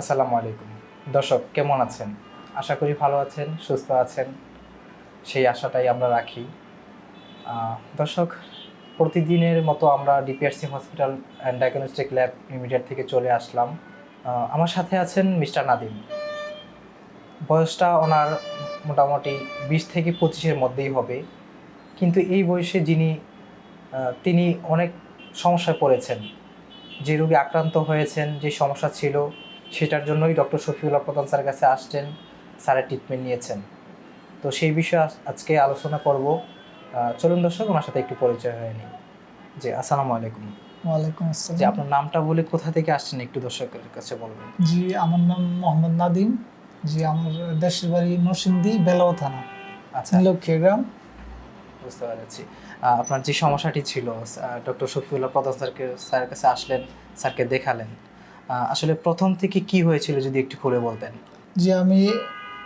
আসসালামু আলাইকুম। দর্শক, কেমন আছেন? আশা করি ভালো আছেন, সুস্থ আছেন। সেই আশাটাই আমরা রাখি। দর্শক, প্রতিদিনের মতো আমরা DPRC hospital and diagnostic lab immediate থেকে চলে আসলাম। আমার সাথে আছেন মিস্টার নাদিম। বয়সটা ওনার মোটামুটি বিশ থেকে পঁচিশের মধ্যেই হবে। কিন্তু এই বয়সে যিনি তিনি অনেক সমস্যায় পড়েছেন। যে রোগে আক্রান্ত হয়েছেন, যে সমস্যা ছিল সেটার জন্যই ডক্টর শফিউল্লাহ প্রধান স্যারের কাছে আসছেন স্যারের ট্রিটমেন্ট নিয়েছেন। তো সেই বিষয়ে আজকে আলোচনা করব। চলুন দর্শক ওনার সাথে একটু পরিচয় হয়ে নিই। যে আসসালামু আলাইকুম। ওয়ালাইকুম আসসালাম। যে আপনার নামটা বলে কোথা থেকে আসছেন একটু দর্শকের কাছে বলবেন? জি আমার নাম মোহাম্মদ নাদিম। জি আমার দেশের বাড়ি নরসিংদী বেলাও থানা আচ্ছা। লক্ষ্মী গ্রাম। বুঝতে পেরেছি। আপনার যে সমস্যাটি ছিল ডক্টর শফিউল্লাহ প্রধান স্যারকে স্যারের কাছে আসলেন স্যারকে দেখালেন। আসলে প্রথম থেকে কি হয়েছিল যদি একটু খুলে বলতেন? যে আমি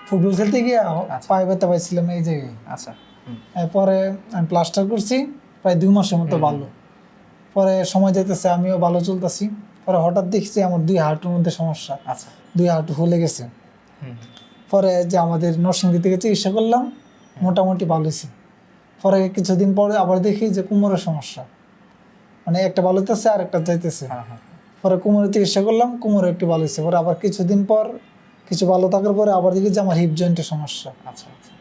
ফুটবল খেলতে গিয়ে আচ্ছা। পায়ে ব্যথা পাইছিলাম এই জায়গায়। আচ্ছা হুম। পরে আমি প্লাস্টার করছি প্রায় দুই মাসের মতো ভালো পরে সময় যেতেছে আমিও ভালো চলতেছি। পরে হঠাৎ দেখছি আমার দুই হাঁটুর মধ্যে সমস্যা। আচ্ছা। দুই হাঁটু ফুলে গেছে। পরে যে আমাদের নরসিংদী থেকে চিকিৎসা করলাম মোটামুটি ভালো হয়েছে। পরে কিছুদিন পরে আবার দেখি যে কোমরের সমস্যা। মানে একটা ভালো হইতেছে আর একটা যাইতেছে। হ্যাঁ হ্যাঁ। পরে কোমরের চিকিৎসা করলাম কোমরে একটু ভালো হয়েছে। পরে আবার কিছুদিন পর কিছু ভালো থাকার পরে আবার দেখি যে আমার হিপ জয়েন্টের সমস্যা। আচ্ছা আচ্ছা।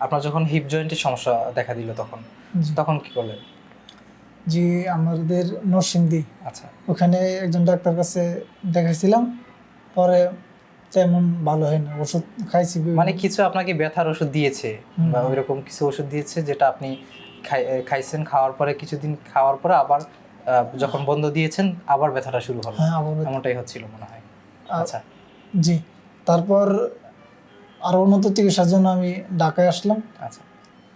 আপনার যখন হিপ জয়েন্টের সমস্যা দেখা দিল তখন তখন কি করলেন? জি আমাদের নরসিংদী। আচ্ছা। ওখানে একজন ডাক্তার কাছে দেখাইছিলাম। পরে তেমন ভালো হয় না ওষুধ খাইছি মানে কিছু আপনাকে ব্যথার ওষুধ দিয়েছে বা ওইরকম কিছু ওষুধ দিয়েছে যেটা আপনি খাই- খাইছেন খাওয়ার পরে কিছুদিন খাওয়ার পরে আবার যখন বন্ধ দিয়েছেন আবার ব্যথাটা শুরু হলো। হ্যাঁ এমনটাই হচ্ছিল মনে হয়। আচ্ছা। জি তারপর আরও উন্নত চিকিৎসার জন্য আমি ঢাকায় আসলাম। আচ্ছা।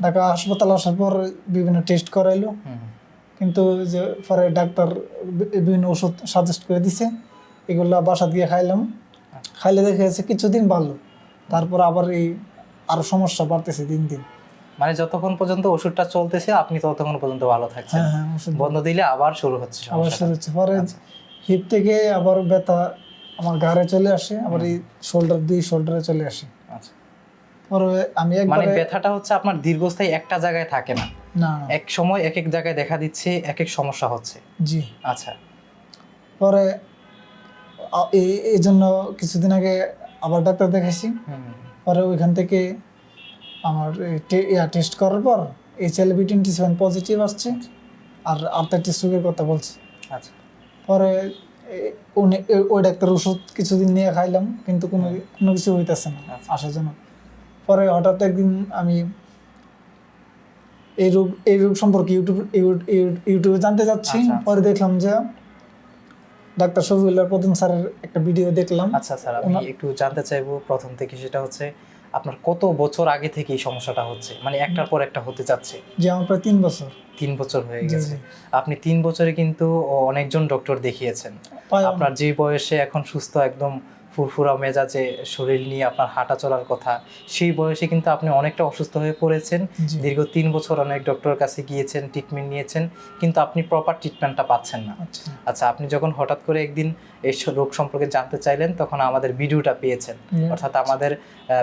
ঢাকা হাসপাতাল আসার পর বিভিন্ন টেস্ট করাইলো। কিন্তু যে পরে ডাক্তার বিভিন্ন ওষুধ সাজেস্ট করে দিছে। এগুলো বাসা দিয়ে খাইলাম। আচ্ছা। খাইলে দেখে যাচ্ছে কিছুদিন ভালো। তারপর আবার এই আরও সমস্যা বাড়তেছে দিন দিন। মানে যতক্ষণ পর্যন্ত ওষুধটা চলতেছে আপনি ততক্ষণ পর্যন্ত ভালো থাকছেন। হ্যাঁ হ্যাঁ বন্ধ দিলে আবার শুরু হচ্ছে আবার শুরু হচ্ছে। পরে আচ্ছা। হিপ থেকে আবার ব্যথা আমার ঘাড়ে চলে আসে আবার এই শোল্ডার দুই শোল্ডারে চলে আসে। আচ্ছা। পরে আমি মানে ব্যথাটা হচ্ছে আপনার দীর্ঘস্থায়ী একটা জায়গায় থাকে না। না এক সময় এক এক জায়গায় দেখা দিচ্ছে এক এক সমস্যা হচ্ছে। জি। আচ্ছা। পরে এই- জন্য কিছুদিন আগে আবার ডাক্তার দেখাইছি। পরে ওইখান থেকে আমার টেস্ট করার পর H L B twenty seven positive আসছে আর আর্থাইটিস সুগের কথা বলছে। আচ্ছা। পরে উনি ওই ডাক্তার ওষুধ কিছুদিন নিয়ে খাইলাম কিন্তু কোনো কোনো কিছু হইতেছে না আচ্ছা। আসার জন্য। পরে হঠাৎ একদিন আমি এই রোগ এই রোগ সম্পর্কে ইউটিউব ইউ- ইউ- ইউটিউবে জানতে যাচ্ছি। আচ্ছা, আচ্ছা। পরে দেখলাম যে ডাক্তার শফিউল্লাহ প্রথম স্যারের একটা ভিডিও দেখলাম। আচ্ছা স্যার আমি একটু জানতে চাইব প্রথম থেকে সেটা হচ্ছে আপনার কত বছর আগে থেকে এই সমস্যাটা হচ্ছে? মানে একটার পর একটা হতে যাচ্ছে যে আমার প্রায় তিন বছর। তিন বছর হয়ে গেছে। আপনি তিন বছরে কিন্তু অনেকজন ডক্টর দেখিয়েছেন। আপনার যে বয়সে এখন সুস্থ একদম ফুরফুরা মেজাজে শরীর নিয়ে আপনার হাঁটা চলার কথা সেই বয়সে কিন্তু আপনি অনেকটা অসুস্থ হয়ে পড়েছেন। দীর্ঘ তিন বছর অনেক ডক্টরের কাছে গিয়েছেন ট্রিটমেন্ট নিয়েছেন কিন্তু আপনি প্রপার ট্রিটমেন্টটা পাচ্ছেন না। আচ্ছা। আচ্ছা আপনি যখন হঠাৎ করে একদিন এই রোগ সম্পর্কে জানতে চাইলেন তখন আমাদের ভিডিওটা পেয়েছেন। অর্থাৎ আমাদের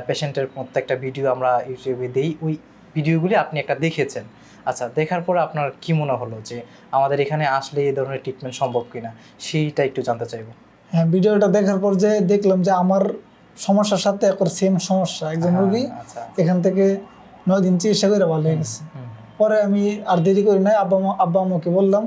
পেশেন্টের প্রত্যেকটা ভিডিও আমরা ইউটিউবে দিই ওই ভিডিওগুলি আপনি একটা দেখেছেন। আচ্ছা দেখার পরে আপনার কি মনে হলো যে আমাদের এখানে আসলে এই ধরনের ট্রিটমেন্ট সম্ভব কিনা? সেইটা একটু জানতে চাইব। হ্যাঁ ভিডিওটা দেখার পর যে দেখলাম যে আমার সমস্যার সাথে একর সেম সমস্যা। একজন হ্যাঁ, রোগী আচ্ছা। এখান থেকে নয় দিন চিকিৎসা করে ভালো হয়ে গেছে। পরে আমি আর দেরি করি নাই আব্বা আব্বা আমাকে বললাম।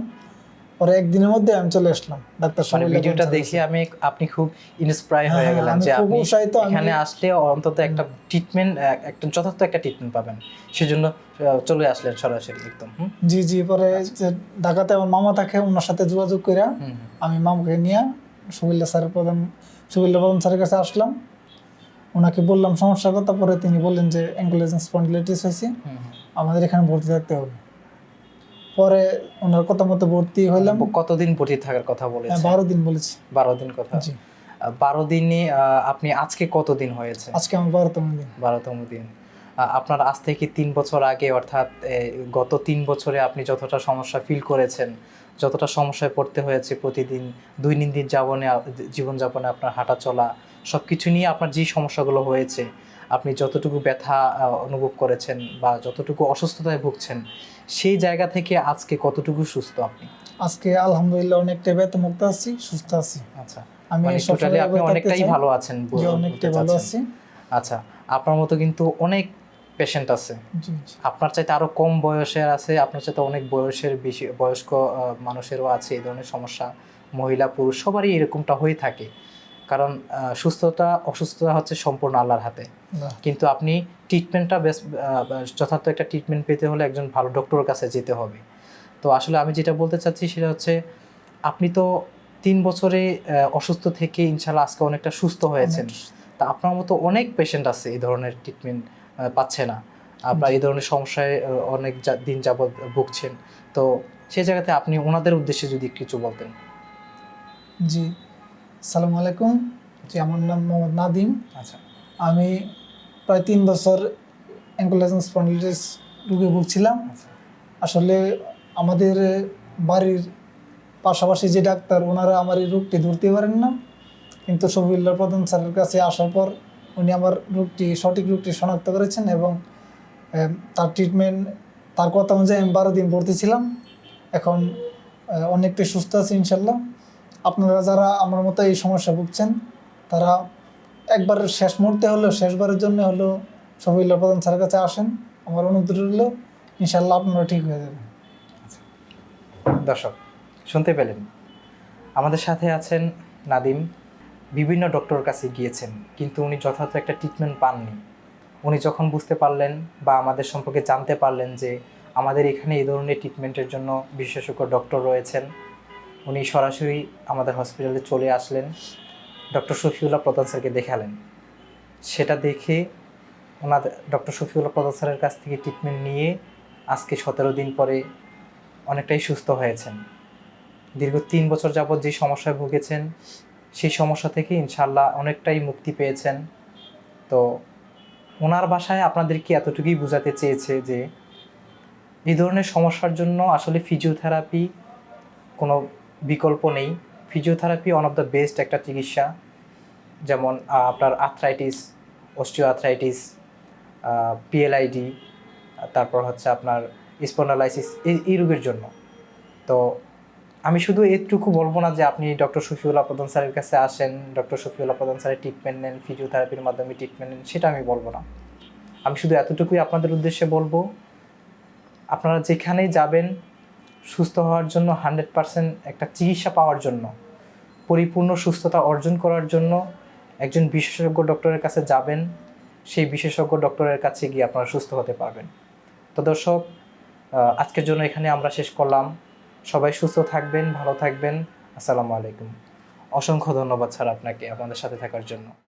পরে একদিনের মধ্যে আমি চলে আসলাম ডাক্তার মানে শফিউল্লাহ ভিডিওটা দেখে আমি আপনি খুব ইন্সপায়ার হয়ে গেলাম গেলেন আমি যে আপনি উৎসাহিত, এখানে আসলে অন্তত একটা ট্রিটমেন্ট একটা যথার্থ একটা ট্রিটমেন্ট পাবেন। সেজন্য চলে আসলেন সরাসরি একদম জি জি পরে ঢাকাতে আমার মামা থাকে ওনার সাথে যোগাযোগ করে। আমি মামাকে নিয়ে সুবিল্লা স্যারের প্রধান সুবিল্লা প্রধান স্যারের কাছে আসলাম। ওনাকে বললাম সমস্যার কথা। পরে তিনি বললেন যে অ্যাঙ্কোলেজন স্পন্ডিলাইটিস হয়েছে। আমাদের এখানে ভর্তি থাকতে হবে। পরে ওনার কথা মতো ভর্তি হইলাম। কতদিন ভর্তি থাকার কথা হ্যাঁ, বলেছেন বারো দিন বলেছি। বারো দিন কথা। জি। বারো দিনে আপনি আজকে কতদিন হয়েছে? আজকে আমার বারোতম দিন। বারোতম দিন। আপনার আজ থেকে তিন বছর আগে অর্থাৎ গত তিন বছরে আপনি যতটা সমস্যা ফিল করেছেন যতটা সমস্যায় পড়তে হয়েছে প্রতিদিন দৈনন্দিন যাবনে জীবনযাপনে আপনার হাঁটা চলা সব কিছু নিয়ে আপনার যে সমস্যাগুলো হয়েছে আপনি যতটুকু ব্যথা অনুভব করেছেন বা যতটুকু অসুস্থতায় ভুগছেন সেই জায়গা থেকে আজকে কতটুকু সুস্থ আপনি? আজকে আলহামদুলিল্লাহ অনেকটা ব্যথা মুক্ত আছি সুস্থ আছি। আচ্ছা আমি মানে টোটালি আপনি অনেকটাই ভালো আছেন অনেকটাই ভালো আছি। আচ্ছা আপনার মতো কিন্তু অনেক পেশেন্ট আছে। আপনার চাইতে আরও কম বয়সের আছে আপনার চাইতে অনেক বয়সের বেশি বয়স্ক মানুষেরও আছে এই ধরনের সমস্যা। মহিলা পুরুষ সবারই এরকমটা হয়ে থাকে। কারণ সুস্থতা অসুস্থতা হচ্ছে সম্পূর্ণ আল্লাহর হাতে। কিন্তু আপনি ট্রিটমেন্টটা বেশ যথার্থ একটা ট্রিটমেন্ট পেতে হলে একজন ভালো ডক্টরের কাছে যেতে হবে। তো আসলে আমি যেটা বলতে চাচ্ছি সেটা হচ্ছে আপনি তো তিন বছরে অসুস্থ থেকে ইনশাল্লাহ আজকে অনেকটা সুস্থ হয়েছেন। তা আপনার মতো অনেক পেশেন্ট আছে এই ধরনের ট্রিটমেন্ট পাচ্ছে না। আপনার এই ধরনের সমস্যায় অনেক দিন যাবৎ ভুগছেন। তো সেই জায়গাতে আপনি ওনাদের উদ্দেশ্যে যদি কিছু বলতেন। জি। সালাম আলাইকুম। জি আমার নাম মোহাম্মদ নাদিম। আচ্ছা। আমি প্রায় তিন বছর অ্যাঙ্কোলাইজেন স্পন্ডিলিটিস রোগে ভুগছিলাম। আচ্ছা। আসলে আমাদের বাড়ির পাশাপাশি যে ডাক্তার ওনারা আমার এই রোগটি ধরতে পারেন না। কিন্তু শফিউল্লাহ প্রধান স্যারের কাছে আসার পর উনি আমার রোগটি, সঠিক রোগটি শনাক্ত করেছেন এবং তার ট্রিটমেন্ট তার কথা অনুযায়ী আমি বারো দিন ভর্তি ছিলাম এখন অনেকটাই সুস্থ আছে ইনশাল্লাহ। আপনারা যারা আমার মতো এই সমস্যা ভুগছেন, তারা একবার শেষ মুহূর্তে হলেও, শেষবারের জন্য হলেও শফিউল্লাহ প্রধান স্যারের কাছে আসেন। আমার অনুরোধ রইল, ইনশাল্লাহ আপনারা ঠিক হয়ে যাবেন। দর্শক, শুনতে পেলেন। আমাদের সাথে আছেন নাদিম। বিভিন্ন ডক্টরের কাছে গিয়েছেন, কিন্তু উনি যথার্থ একটা ট্রিটমেন্ট পাননি। উনি যখন বুঝতে পারলেন বা আমাদের সম্পর্কে জানতে পারলেন যে আমাদের এখানে এই ধরনের ট্রিটমেন্টের জন্য বিশেষজ্ঞ ডক্টর রয়েছেন, উনি সরাসরি আমাদের হসপিটালে চলে আসলেন, ডক্টর শফিউল্লাহ প্রধান স্যারকে দেখালেন। সেটা দেখে ওনাদের ডক্টর শফিউল্লাহ প্রধান স্যারের কাছ থেকে ট্রিটমেন্ট নিয়ে আজকে সতেরো দিন পরে অনেকটাই সুস্থ হয়েছেন। দীর্ঘ তিন বছর যাবৎ যে সমস্যায় ভুগেছেন সেই সমস্যা থেকে ইনশাল্লাহ অনেকটাই মুক্তি পেয়েছেন। তো ওনার বাসায় আপনাদেরকে এতটুকুই বোঝাতে চেয়েছে যে, এই ধরনের সমস্যার জন্য আসলে ফিজিওথেরাপি কোনো বিকল্প নেই। Physiotherapy one of the best একটা চিকিৎসা। যেমন আপনার আর্থ্রাইটিস অস্টিও আর্থ্রাইটিস পিএলআইডি তারপর হচ্ছে আপনার স্পন্ডালাইসিস এই রোগের জন্য। তো আমি শুধু এটুকু বলব না যে আপনি ডক্টর শফিউল্লাহ প্রধান স্যারের কাছে আসেন, ডক্টর শফিউল্লাহ প্রধান স্যারের ট্রিটমেন্ট নেন ফিজিওথেরাপির মাধ্যমে ট্রিটমেন্ট নেন, সেটা আমি বলব না। আমি শুধু এতটুকুই আপনাদের উদ্দেশ্যে বলব, আপনারা যেখানেই যাবেন, সুস্থ হওয়ার জন্য হান্ড্রেড পার্সেন্ট একটা চিকিৎসা পাওয়ার জন্য, পরিপূর্ণ সুস্থতা অর্জন করার জন্য একজন বিশেষজ্ঞ ডক্টরের কাছে যাবেন, সেই বিশেষজ্ঞ ডক্টরের কাছে গিয়ে আপনারা সুস্থ হতে পারবেন। তো দর্শক আজকের জন্য এখানে আমরা শেষ করলাম। সবাই সুস্থ থাকবেন, ভালো থাকবেন। আসসালামু আলাইকুম। অসংখ্য ধন্যবাদ স্যার আপনাকে, আপনাদের সাথে থাকার জন্য।